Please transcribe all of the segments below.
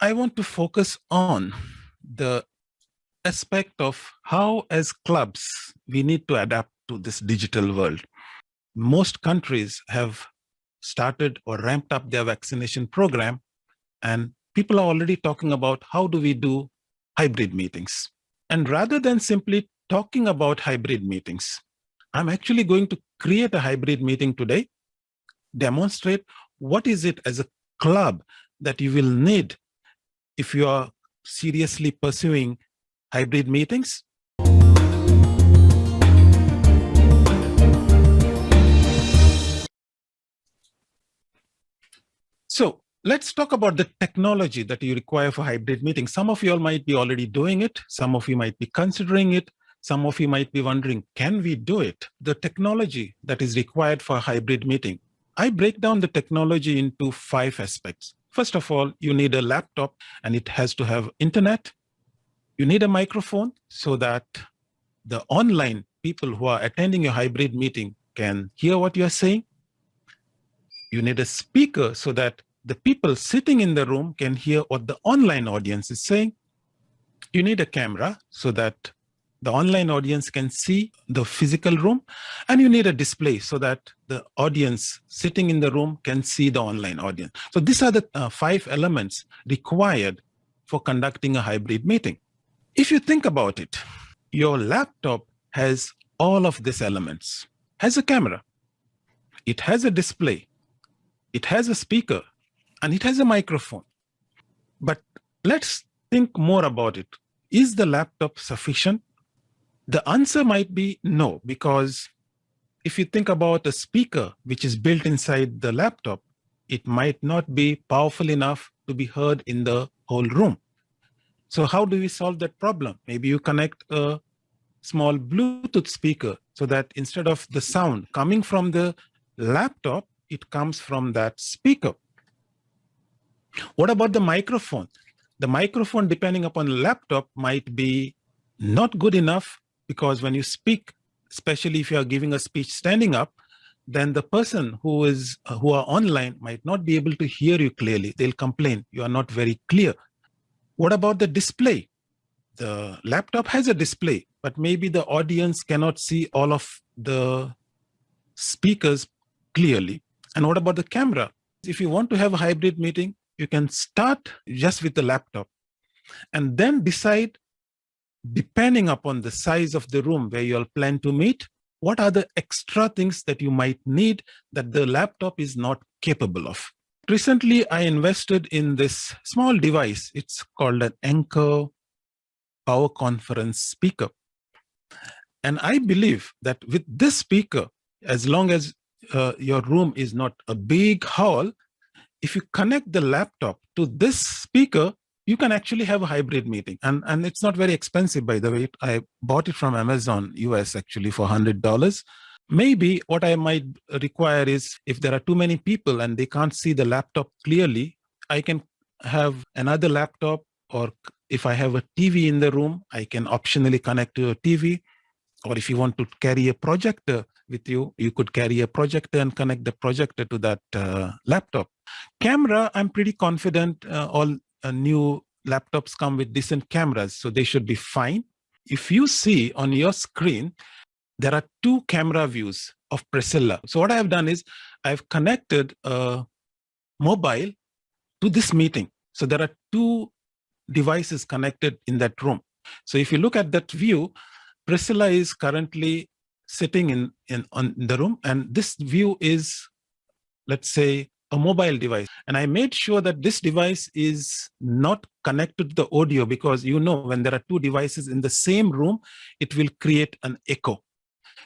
I want to focus on the aspect of how as clubs we need to adapt to this digital world. Most countries have started or ramped up their vaccination program and people are already talking about how do we do hybrid meetings. And rather than simply talking about hybrid meetings, I'm actually going to create a hybrid meeting today, demonstrate what is it as a club that you will need if you are seriously pursuing hybrid meetings. So let's talk about the technology that you require for hybrid meetings. Some of you all might be already doing it. Some of you might be considering it. Some of you might be wondering, can we do it? The technology that is required for a hybrid meeting. I break down the technology into five aspects. First of all, you need a laptop and it has to have internet. You need a microphone so that the online people who are attending your hybrid meeting can hear what you're saying. You need a speaker so that the people sitting in the room can hear what the online audience is saying. You need a camera so that the online audience can see the physical room and you need a display so that the audience sitting in the room can see the online audience. So these are the uh, five elements required for conducting a hybrid meeting. If you think about it, your laptop has all of these elements, has a camera, it has a display, it has a speaker, and it has a microphone. But let's think more about it. Is the laptop sufficient? The answer might be no, because if you think about a speaker which is built inside the laptop, it might not be powerful enough to be heard in the whole room. So how do we solve that problem? Maybe you connect a small Bluetooth speaker so that instead of the sound coming from the laptop, it comes from that speaker. What about the microphone? The microphone, depending upon laptop, might be not good enough because when you speak, especially if you are giving a speech standing up, then the person who is uh, who are online might not be able to hear you clearly. They'll complain, you are not very clear. What about the display? The laptop has a display, but maybe the audience cannot see all of the speakers clearly. And what about the camera? If you want to have a hybrid meeting, you can start just with the laptop and then decide depending upon the size of the room where you'll plan to meet, what are the extra things that you might need that the laptop is not capable of? Recently, I invested in this small device. It's called an Anker Power Conference speaker. And I believe that with this speaker, as long as uh, your room is not a big hall, if you connect the laptop to this speaker, you can actually have a hybrid meeting. And, and it's not very expensive, by the way. I bought it from Amazon US actually for $100. Maybe what I might require is if there are too many people and they can't see the laptop clearly, I can have another laptop or if I have a TV in the room, I can optionally connect to a TV. Or if you want to carry a projector with you, you could carry a projector and connect the projector to that uh, laptop. Camera, I'm pretty confident uh, all uh, new laptops come with decent cameras, so they should be fine. If you see on your screen, there are two camera views of Priscilla. So what I have done is I've connected a mobile to this meeting. So there are two devices connected in that room. So if you look at that view, Priscilla is currently sitting in, in on the room and this view is, let's say, a mobile device. And I made sure that this device is not connected to the audio because you know when there are two devices in the same room, it will create an echo.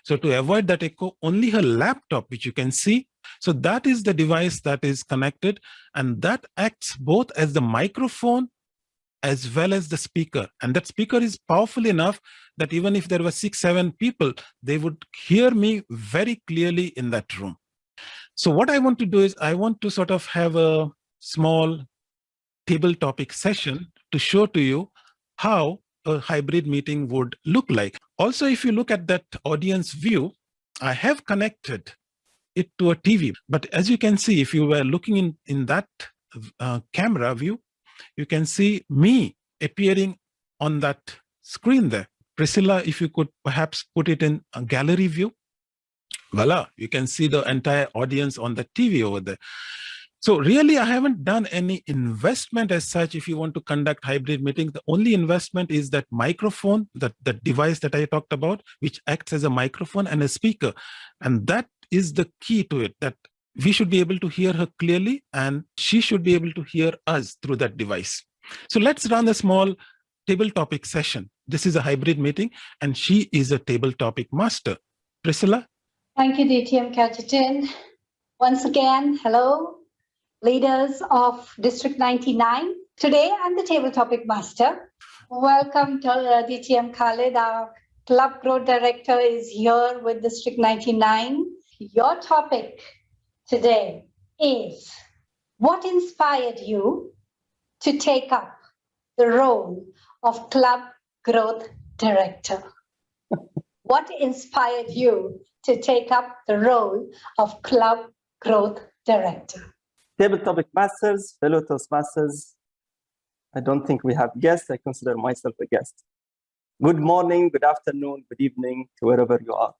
So to avoid that echo, only her laptop, which you can see, so that is the device that is connected and that acts both as the microphone as well as the speaker. And that speaker is powerful enough that even if there were six, seven people, they would hear me very clearly in that room. So what I want to do is I want to sort of have a small table topic session to show to you how a hybrid meeting would look like. Also, if you look at that audience view, I have connected it to a TV. But as you can see, if you were looking in, in that uh, camera view, you can see me appearing on that screen there. Priscilla, if you could perhaps put it in a gallery view. Voila, you can see the entire audience on the TV over there. So really, I haven't done any investment as such. If you want to conduct hybrid meeting, the only investment is that microphone, that, that device that I talked about, which acts as a microphone and a speaker. And that is the key to it, that we should be able to hear her clearly and she should be able to hear us through that device. So let's run a small table topic session. This is a hybrid meeting and she is a table topic master. Priscilla? Thank you, DTM Kajetan. Once again, hello, leaders of District 99. Today, I'm the table topic master. Welcome to uh, DTM Khalid. Our club growth director is here with District 99. Your topic today is what inspired you to take up the role of club growth director? what inspired you to take up the role of club growth director? Table topic masters, fellow Toastmasters. I don't think we have guests. I consider myself a guest. Good morning, good afternoon, good evening to wherever you are.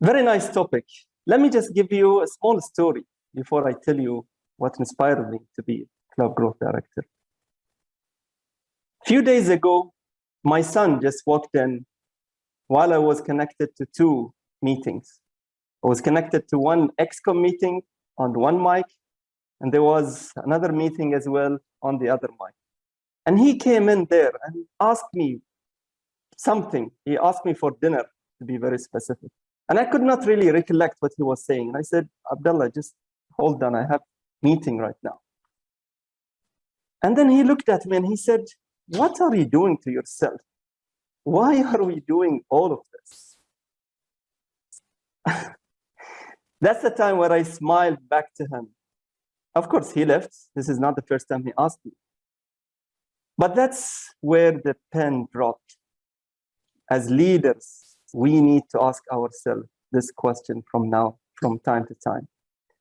Very nice topic. Let me just give you a small story before I tell you what inspired me to be club growth director. A few days ago, my son just walked in while I was connected to two meetings. I was connected to one ExCom meeting on one mic, and there was another meeting as well on the other mic. And he came in there and asked me something. He asked me for dinner, to be very specific. And I could not really recollect what he was saying. And I said, Abdullah, just hold on, I have meeting right now. And then he looked at me and he said, what are you doing to yourself? Why are we doing all of this? That's the time where I smiled back to him. Of course, he left. This is not the first time he asked me. But that's where the pen dropped. As leaders, we need to ask ourselves this question from now, from time to time.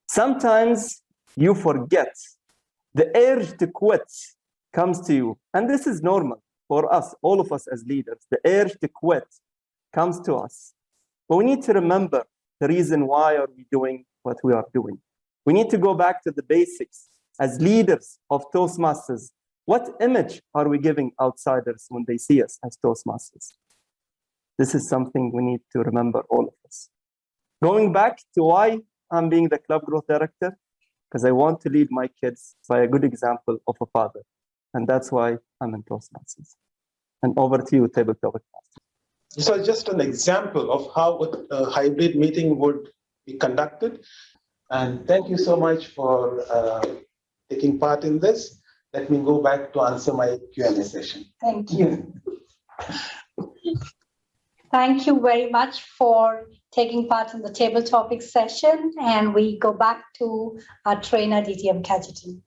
Sometimes you forget. The urge to quit comes to you. And this is normal for us, all of us as leaders. The urge to quit comes to us. But we need to remember the reason why are we doing what we are doing. We need to go back to the basics. As leaders of Toastmasters, what image are we giving outsiders when they see us as Toastmasters? This is something we need to remember, all of us. Going back to why I'm being the club growth director, because I want to lead my kids by a good example of a father. And that's why I'm in Toastmasters. And over to you, Table Topic Master. So just an example of how a hybrid meeting would be conducted. And thank you so much for uh, taking part in this. Let me go back to answer my Q&A session. Thank you. Thank you very much for taking part in the table topic session. And we go back to our trainer, DTM Kajetan.